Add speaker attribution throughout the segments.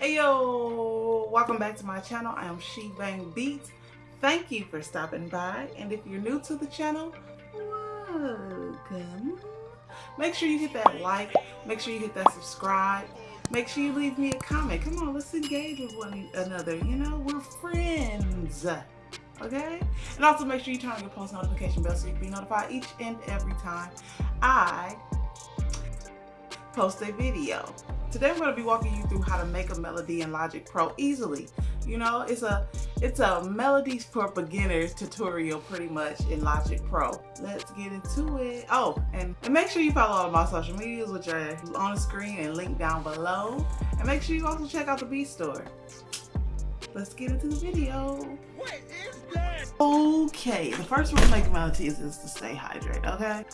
Speaker 1: Hey yo, welcome back to my channel. I am She Bang Beats. Thank you for stopping by. And if you're new to the channel, welcome. Make sure you hit that like, make sure you hit that subscribe, make sure you leave me a comment. Come on, let's engage with one another. You know, we're friends. Okay? And also make sure you turn on your post notification bell so you can be notified each and every time I post a video. Today I'm going to be walking you through how to make a melody in Logic Pro easily. You know, it's a it's a melodies for beginners tutorial pretty much in Logic Pro. Let's get into it. Oh, and, and make sure you follow all of my social medias which are on the screen and linked down below. And make sure you also check out the B Store. Let's get into the video. What is that? Okay, the first rule of making melodies is to stay hydrated, okay?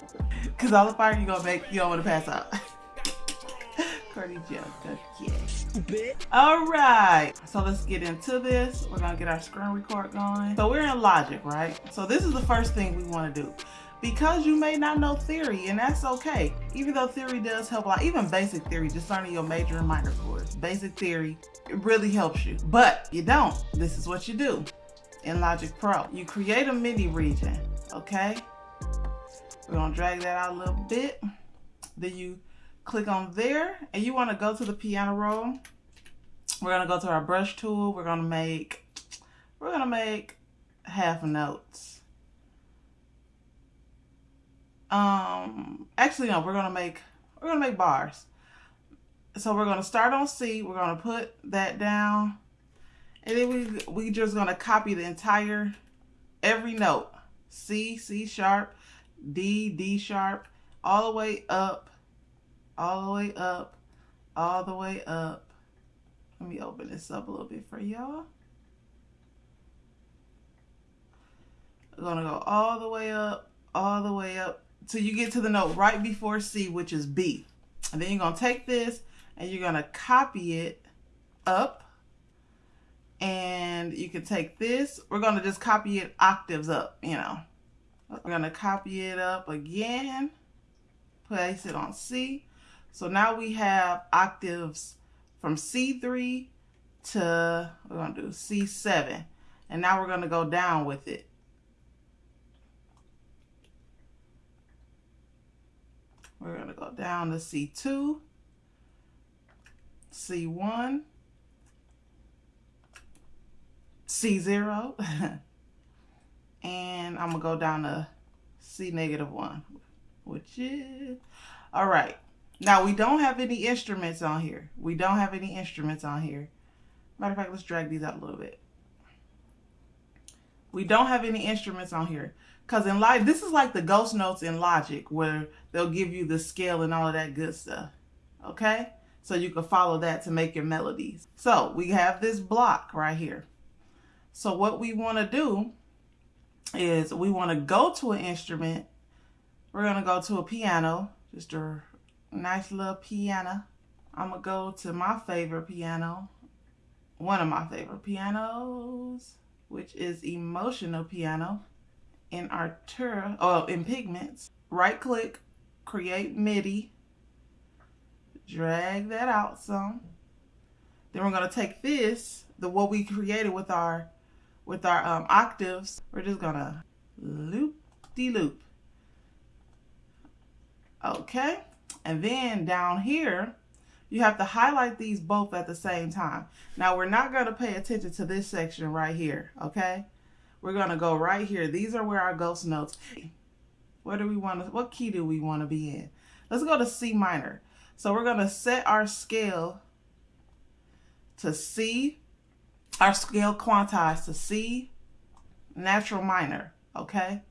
Speaker 1: Because all the fire you're gonna make, you don't want to pass out. Okay. All right. So let's get into this. We're gonna get our screen record going. So we're in Logic, right? So this is the first thing we want to do. Because you may not know theory, and that's okay. Even though theory does help a lot, even basic theory, just learning your major and minor chords. Basic theory, it really helps you. But you don't. This is what you do in Logic Pro. You create a MIDI region, okay? We're gonna drag that out a little bit. Then you click on there and you want to go to the piano roll. We're going to go to our brush tool. We're going to make, we're going to make half notes. Um, actually, no, we're going to make, we're going to make bars. So we're going to start on C. We're going to put that down. And then we, we just going to copy the entire, every note. C, C sharp, D, D sharp, all the way up all the way up, all the way up. Let me open this up a little bit for y'all. We're gonna go all the way up, all the way up till you get to the note right before C, which is B. And then you're gonna take this and you're gonna copy it up. And you can take this, we're gonna just copy it octaves up, you know. We're gonna copy it up again, place it on C. So now we have octaves from C3 to, we're to do C7. And now we're going to go down with it. We're to go down to C2, C1, C0, and I'm to go down to C negative 1, which is, all right. Now we don't have any instruments on here. We don't have any instruments on here. Matter of fact, let's drag these out a little bit. We don't have any instruments on here. Because in Logic, this is like the ghost notes in Logic where they'll give you the scale and all of that good stuff. Okay? So you can follow that to make your melodies. So we have this block right here. So what we want to do is we want to go to an instrument. We're going to go to a piano, just a nice little piano. I'm going to go to my favorite piano, one of my favorite pianos, which is Emotional Piano in Arturia, oh, in Pigments. Right click, create MIDI, drag that out some. Then we're going to take this, the what we created with our with our um, octaves, we're just going to loop-de-loop. -loop. Okay. And then down here, you have to highlight these both at the same time. Now we're not going to pay attention to this section right here, okay? We're going to go right here. These are where our ghost notes. What do we want to, what key do we want to be in? Let's go to C minor. So we're going to set our scale to C, our scale quantized to C natural minor, okay?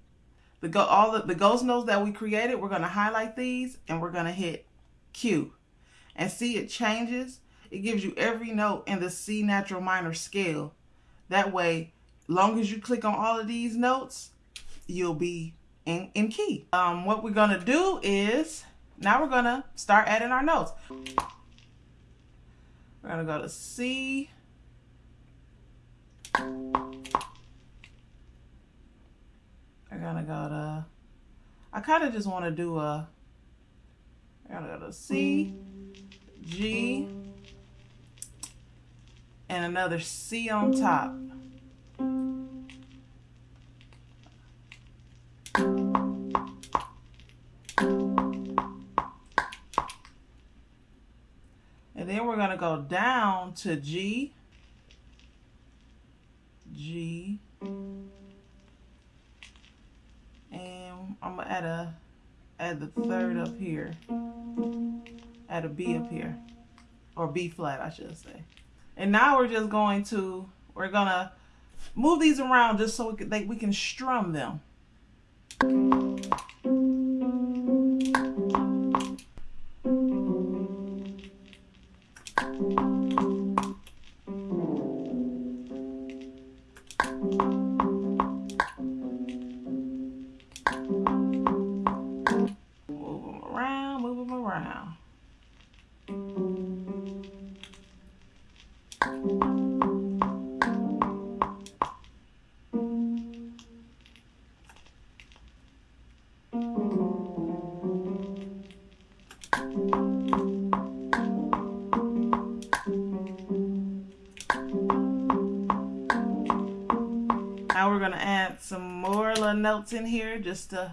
Speaker 1: The go all the, the ghost notes that we created, we're going to highlight these and we're going to hit Q. And see it changes. It gives you every note in the C natural minor scale. That way, long as you click on all of these notes, you'll be in, in key. Um, what we're going to do is, now we're going to start adding our notes. We're going to go to C. I gotta go to, I kind of just want to do a, I gotta go to C, G, and another C on top. And then we're going to go down to G, G, add a add the third up here, add a B up here, or B flat, I should say. And now we're just going to, we're to move these around just so we can, they, we can strum them. We're going to add some more little notes in here just to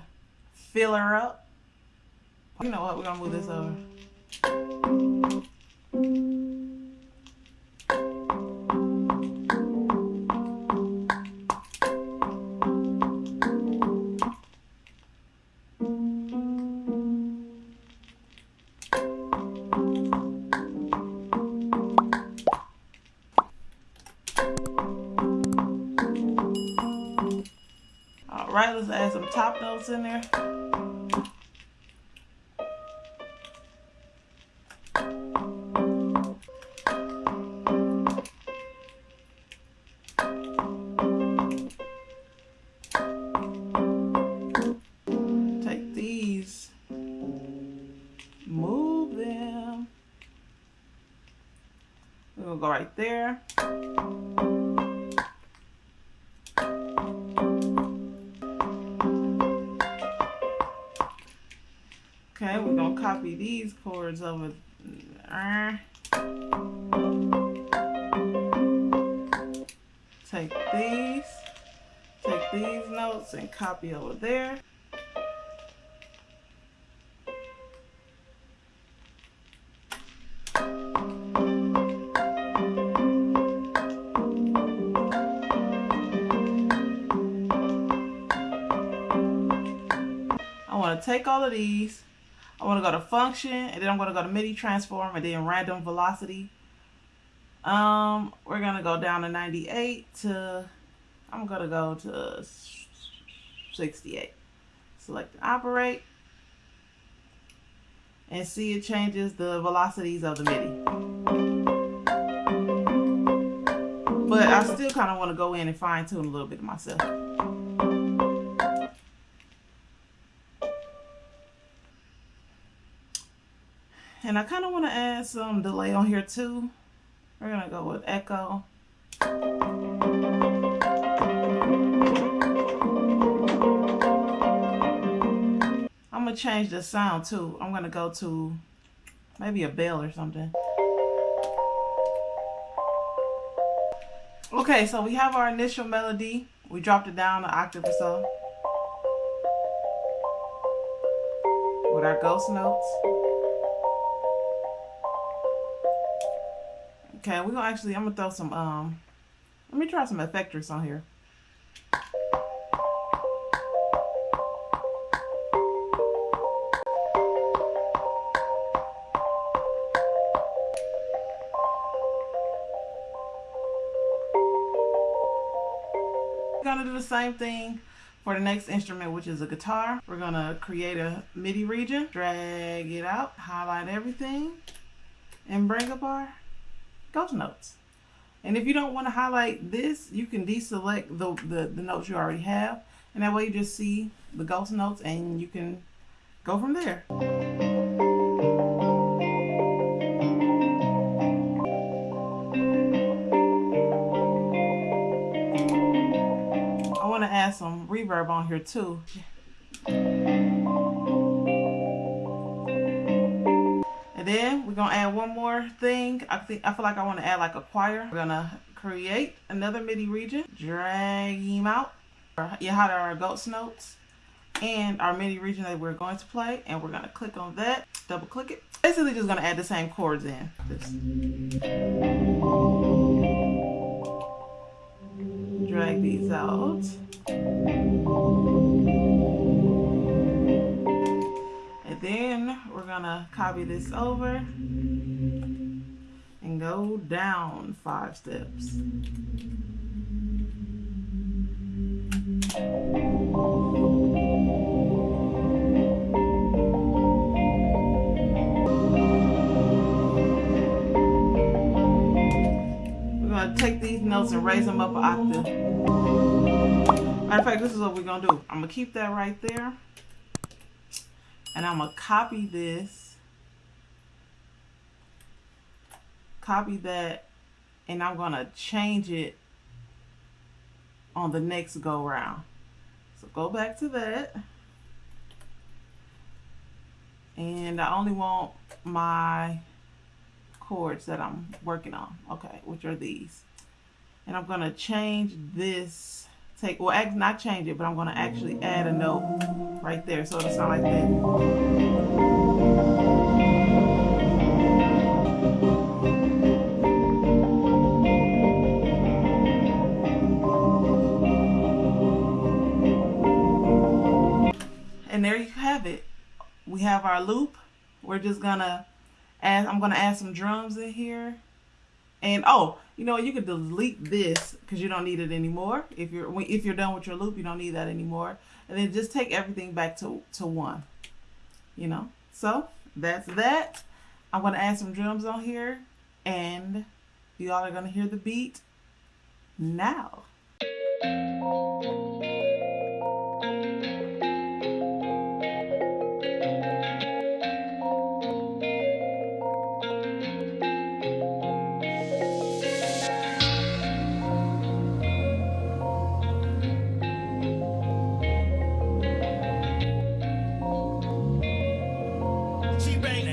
Speaker 1: fill her up. You know what? We're going to move this over. Let's add some top notes in there. Take these, move them. We're go right there. These chords over there. Take these, take these notes and copy over there. I want to take all of these I want to go to function and then I'm going to go to MIDI transform and then random velocity. Um, we're going to go down to 98 to, I'm going to go to 68. Select operate and see it changes the velocities of the MIDI. But I still kind of want to go in and fine tune a little bit myself. And I kind of want to add some delay on here too. We're going to go with echo. I'm going to change the sound too. I'm going to go to maybe a bell or something. Okay, so we have our initial melody. We dropped it down an octave or so. With our ghost notes. Okay, we're gonna actually, I'm gonna throw some, um, let me try some effectors on here. Gonna do the same thing for the next instrument, which is a guitar. We're gonna create a MIDI region, drag it out, highlight everything, and bring up our ghost notes. And if you don't want to highlight this, you can deselect the, the, the notes you already have. And that way you just see the ghost notes and you can go from there. I want to add some reverb on here too. And then we're gonna add one more thing. I think I feel like I want to add like a choir. We're gonna create another MIDI region, drag him out. You had our ghost notes and our MIDI region that we're going to play, and we're gonna click on that, double click it. Basically just gonna add the same chords in. Drag these out. Then we're gonna copy this over and go down five steps. We're gonna take these notes and raise them up an octave. Matter of fact, this is what we're gonna do. I'm gonna keep that right there and I'm gonna copy this. Copy that. And I'm gonna change it on the next go round. So go back to that. And I only want my chords that I'm working on. Okay which are these. And I'm gonna change this take, well, act, not change it, but I'm going to actually add a note right there. So it'll sound like that. And there you have it. We have our loop. We're just gonna add, I'm gonna add some drums in here. And oh, you know, you could delete this because you don't need it anymore. If you're if you're done with your loop, you don't need that anymore. And then just take everything back to, to one. You know, so that's that. I'm going to add some drums on here and you all are going to hear the beat now. Like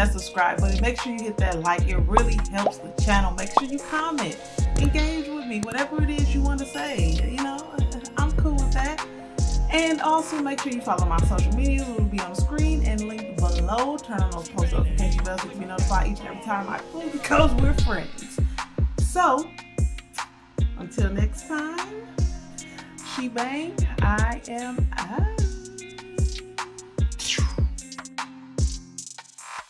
Speaker 1: that subscribe button. Make sure you hit that like. It really helps the channel. Make sure you comment. Engage with me. Whatever it is you want to say. You know, I'm cool with that. And also make sure you follow my social media. It will be on the screen and linked below. Turn on those post notification bells so you can be notified each and every time I post because we're friends. So, until next time. She Bang. I am out.